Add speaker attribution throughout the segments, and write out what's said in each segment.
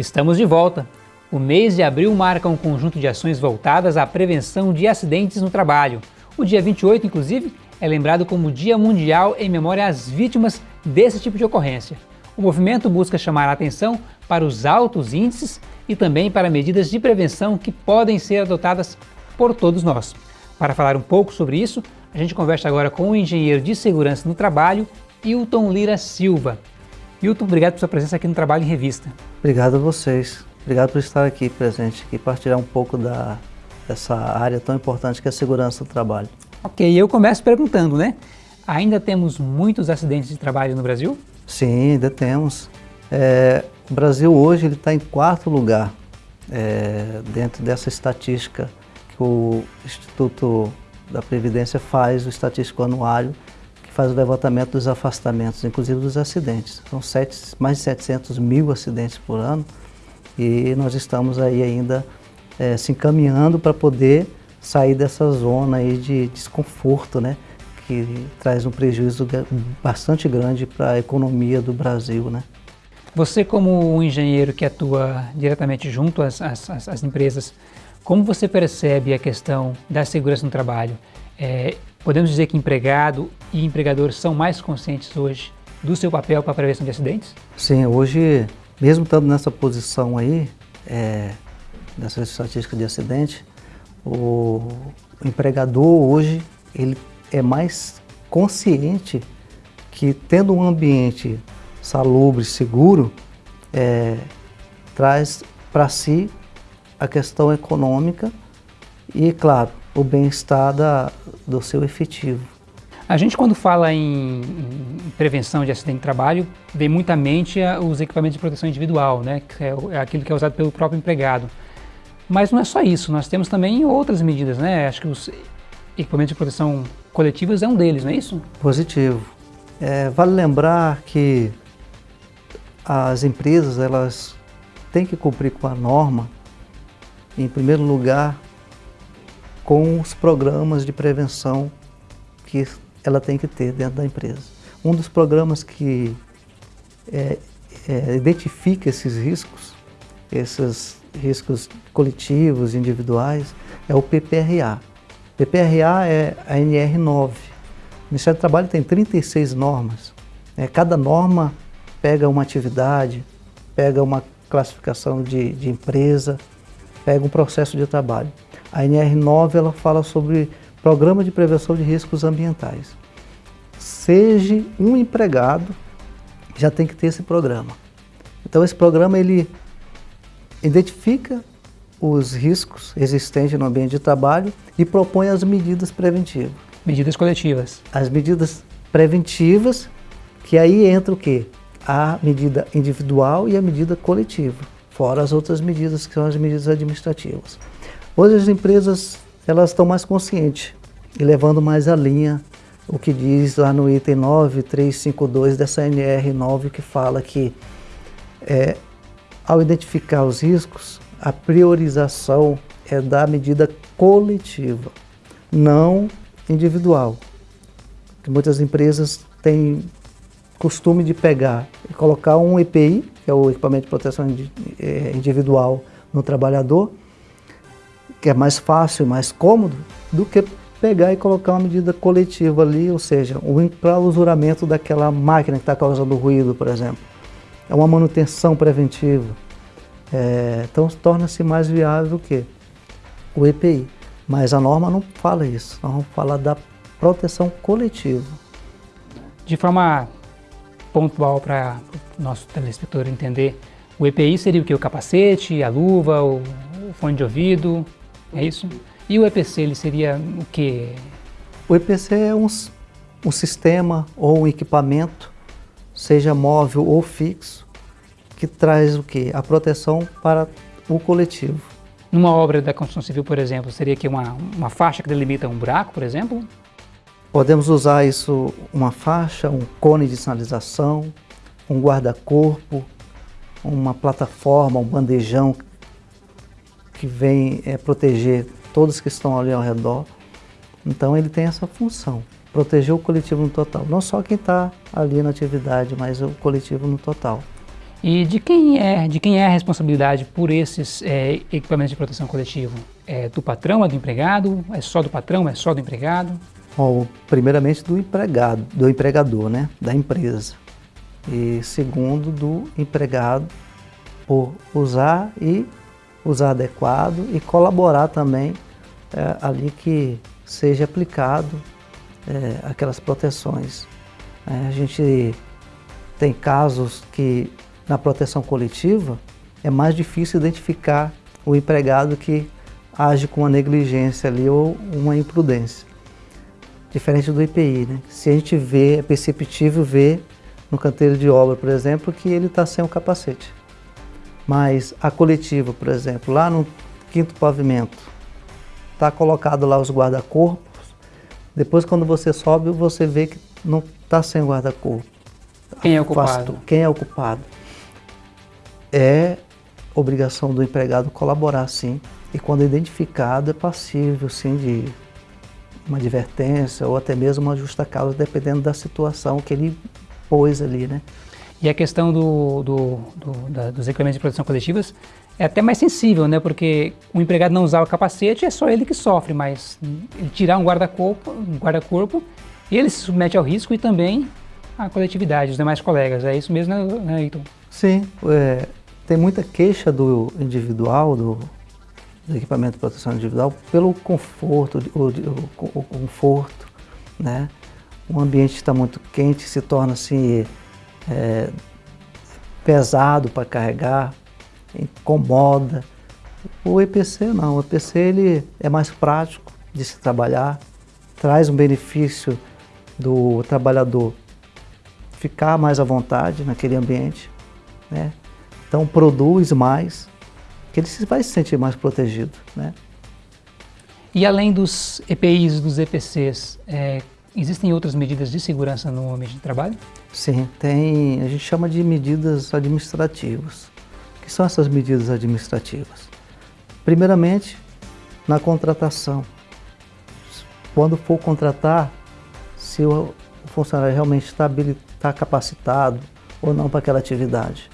Speaker 1: Estamos de volta. O mês de abril marca um conjunto de ações voltadas à prevenção de acidentes no trabalho. O dia 28, inclusive, é lembrado como Dia Mundial em memória às vítimas desse tipo de ocorrência. O movimento busca chamar a atenção para os altos índices e também para medidas de prevenção que podem ser adotadas por todos nós. Para falar um pouco sobre isso, a gente conversa agora com o engenheiro de segurança no trabalho, Hilton Lira Silva. Hilton, obrigado por sua presença aqui no Trabalho em Revista.
Speaker 2: Obrigado a vocês. Obrigado por estar aqui presente e partilhar um pouco da, dessa área tão importante que é a segurança do trabalho.
Speaker 1: Ok, eu começo perguntando, né? Ainda temos muitos acidentes de trabalho no Brasil?
Speaker 2: Sim, ainda temos. É, o Brasil hoje está em quarto lugar é, dentro dessa estatística que o Instituto da Previdência faz, o estatístico anuário, que faz o levantamento dos afastamentos, inclusive dos acidentes. São sete, mais de 700 mil acidentes por ano e nós estamos aí ainda é, se encaminhando para poder sair dessa zona aí de desconforto, né? que traz um prejuízo bastante grande para a economia do Brasil. Né?
Speaker 1: Você como um engenheiro que atua diretamente junto às, às, às empresas, como você percebe a questão da segurança no trabalho? É, podemos dizer que empregado e empregador são mais conscientes hoje do seu papel para a prevenção de acidentes?
Speaker 2: Sim, hoje, mesmo estando nessa posição aí, é, nessa estatística de acidente, o empregador hoje, ele é mais consciente que tendo um ambiente salubre, seguro, é, traz para si a questão econômica e, claro, o bem-estar do seu efetivo.
Speaker 1: A gente quando fala em, em, prevenção de acidente de trabalho, vem muita mente os equipamentos de proteção individual, né? que é, é aquilo que é usado pelo próprio empregado. Mas não é só isso, nós temos também outras medidas, né? Acho que os equipamentos de proteção coletivas é um deles, não é isso?
Speaker 2: Positivo. É, vale lembrar que as empresas elas têm que cumprir com a norma, em primeiro lugar, com os programas de prevenção que ela tem que ter dentro da empresa. Um dos programas que é, é, identifica esses riscos, esses riscos coletivos, individuais, é o PPRA. PPRA é a NR9. O Ministério do Trabalho tem 36 normas. É, cada norma pega uma atividade, pega uma classificação de, de empresa, pega um processo de trabalho. A NR9 ela fala sobre Programa de Prevenção de Riscos Ambientais. Seja um empregado, já tem que ter esse programa. Então esse programa ele identifica os riscos existentes no ambiente de trabalho e propõe as medidas preventivas.
Speaker 1: Medidas coletivas.
Speaker 2: As medidas preventivas, que aí entra o quê? A medida individual e a medida coletiva, fora as outras medidas que são as medidas administrativas. Hoje as empresas elas estão mais conscientes e levando mais a linha o que diz lá no item 9352 dessa NR9 que fala que é, ao identificar os riscos, a priorização é da medida coletiva, não individual. Que muitas empresas têm costume de pegar e colocar um EPI, que é o equipamento de proteção é, individual no trabalhador, que é mais fácil mais cômodo, do que pegar e colocar uma medida coletiva ali, ou seja, o enclausuramento daquela máquina que está causando ruído, por exemplo. É uma manutenção preventiva. É, então torna-se mais viável o quê? O EPI. Mas a norma não fala isso, nós vamos falar da proteção coletiva.
Speaker 1: De forma pontual para o nosso telespectador entender, o EPI seria o que? O capacete, a luva, o fone de ouvido, é isso? E o EPC ele seria o que?
Speaker 2: O EPC é um, um sistema ou um equipamento, seja móvel ou fixo, que traz o que? A proteção para o coletivo.
Speaker 1: Numa obra da construção civil, por exemplo, seria que uma, uma faixa que delimita um buraco, por exemplo?
Speaker 2: Podemos usar isso, uma faixa, um cone de sinalização, um guarda-corpo, uma plataforma, um bandejão que vem é, proteger todos que estão ali ao redor. Então ele tem essa função, proteger o coletivo no total. Não só quem está ali na atividade, mas o coletivo no total.
Speaker 1: E de quem é, de quem é a responsabilidade por esses é, equipamentos de proteção coletiva? É do patrão, é do empregado? É só do patrão, é só do empregado?
Speaker 2: Bom, primeiramente do empregado, do empregador, né, da empresa. E segundo do empregado por usar e usar adequado e colaborar também é, ali que seja aplicado é, aquelas proteções. É, a gente tem casos que na proteção coletiva é mais difícil identificar o empregado que age com uma negligência ali ou uma imprudência. Diferente do IPI, né? Se a gente vê, é perceptível ver no canteiro de obra, por exemplo, que ele está sem o capacete. Mas a coletiva, por exemplo, lá no quinto pavimento, está colocado lá os guarda-corpos, depois quando você sobe, você vê que não está sem guarda-corpo.
Speaker 1: Quem é o culpado?
Speaker 2: Quem é o culpado? é obrigação do empregado colaborar sim, e quando identificado é passível sim de uma advertência ou até mesmo uma justa causa, dependendo da situação que ele pôs ali, né?
Speaker 1: E a questão do, do, do, da, dos equipamentos de proteção coletivas é até mais sensível, né? Porque o empregado não usar o capacete é só ele que sofre, mas ele tirar um guarda-corpo, um guarda-corpo, ele se submete ao risco e também a coletividade, os demais colegas. É isso mesmo, né, né Heitor?
Speaker 2: Sim, é, tem muita queixa do individual, do, do equipamento de proteção individual, pelo conforto, o, o, o conforto, né? O ambiente está muito quente, se torna assim é, pesado para carregar, incomoda. O EPC não, o EPC ele é mais prático de se trabalhar, traz um benefício do trabalhador ficar mais à vontade naquele ambiente, né? Então produz mais, que ele vai se sentir mais protegido. Né?
Speaker 1: E além dos EPIs dos EPCs, é, existem outras medidas de segurança no ambiente de trabalho?
Speaker 2: Sim, tem, a gente chama de medidas administrativas. O que são essas medidas administrativas? Primeiramente, na contratação. Quando for contratar, se o funcionário realmente está, está capacitado ou não para aquela atividade.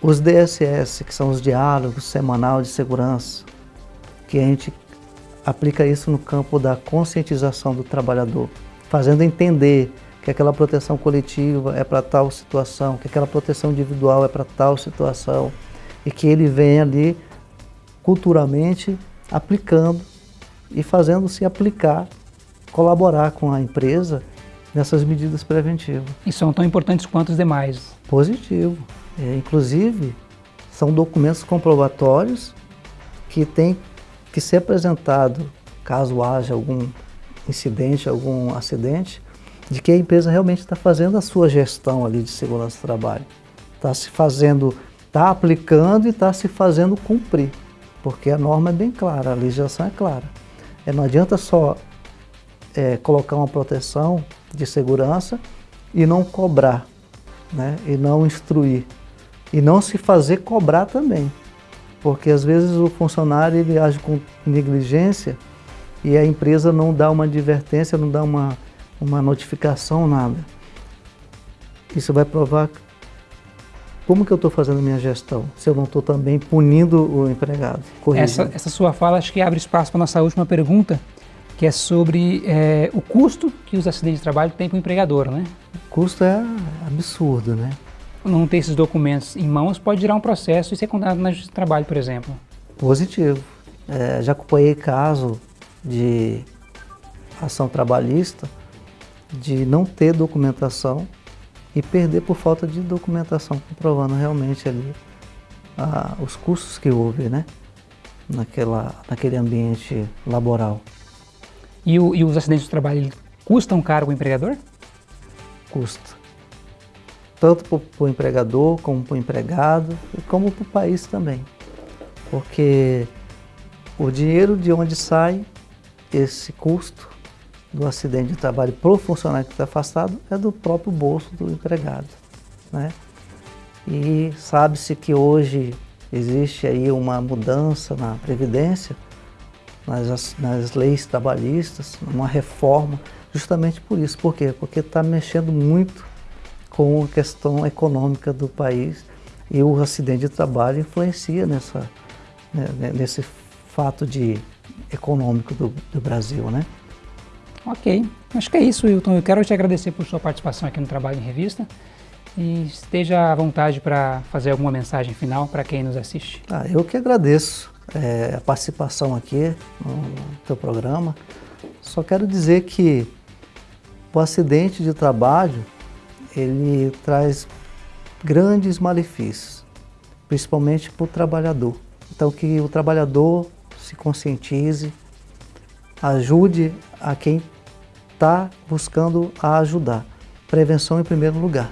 Speaker 2: Os DSS, que são os diálogos semanal de segurança, que a gente aplica isso no campo da conscientização do trabalhador, fazendo entender que aquela proteção coletiva é para tal situação, que aquela proteção individual é para tal situação, e que ele vem ali culturalmente aplicando e fazendo-se aplicar, colaborar com a empresa nessas medidas preventivas.
Speaker 1: E são tão importantes quanto os demais.
Speaker 2: Positivo. É, inclusive, são documentos comprobatórios que têm que ser apresentado caso haja algum incidente, algum acidente, de que a empresa realmente está fazendo a sua gestão ali de segurança do trabalho. Está se fazendo, está aplicando e está se fazendo cumprir, porque a norma é bem clara, a legislação é clara. É, não adianta só é, colocar uma proteção de segurança e não cobrar, né, e não instruir. E não se fazer cobrar também. Porque às vezes o funcionário ele age com negligência e a empresa não dá uma advertência, não dá uma, uma notificação, nada. Isso vai provar como que eu estou fazendo a minha gestão, se eu não estou também punindo o empregado.
Speaker 1: Essa, essa, sua fala acho que abre espaço para a nossa última pergunta, que é sobre é, o custo que os acidentes de trabalho têm para o empregador, né?
Speaker 2: O custo é absurdo, né?
Speaker 1: Não ter esses documentos em mãos pode gerar um processo e ser condenado na justiça do trabalho, por exemplo.
Speaker 2: Positivo. É, já acompanhei caso de ação trabalhista de não ter documentação e perder por falta de documentação, comprovando realmente ali ah, os custos que houve, né? Naquela, naquele ambiente laboral.
Speaker 1: E, o, e os acidentes de trabalho custam caro o empregador?
Speaker 2: Custa tanto para o empregador, como para o empregado e como para o país também. Porque o dinheiro de onde sai esse custo do acidente de trabalho para o funcionário que está afastado é do próprio bolso do empregado. Né? E sabe-se que hoje existe aí uma mudança na Previdência, nas, nas leis trabalhistas, uma reforma, justamente por isso. Por quê? Porque está mexendo muito com a questão econômica do país e o acidente de trabalho influencia nessa, né, né, nesse fato de econômico do, do Brasil, né?
Speaker 1: Ok, acho que é isso, Wilton. Eu quero te agradecer por sua participação aqui no Trabalho em Revista e esteja à vontade para fazer alguma mensagem final para quem nos assiste.
Speaker 2: Ah, eu que agradeço é, a participação aqui no teu programa. Só quero dizer que o acidente de trabalho ele traz grandes malefícios, principalmente para o trabalhador. Então que o trabalhador se conscientize, ajude a quem está buscando a ajudar. Prevenção em primeiro lugar.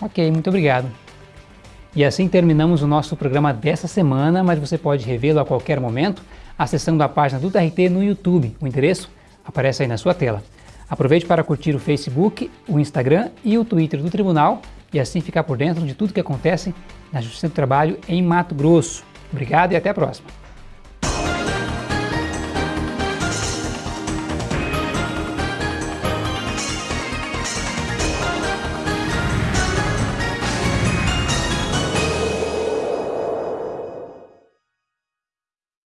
Speaker 1: Ok, muito obrigado. E assim terminamos o nosso programa dessa semana, mas você pode revê-lo a qualquer momento acessando a página do TRT no YouTube. O endereço aparece aí na sua tela. Aproveite para curtir o Facebook, o Instagram e o Twitter do Tribunal e assim ficar por dentro de tudo que acontece na Justiça do Trabalho em Mato Grosso. Obrigado e até a próxima.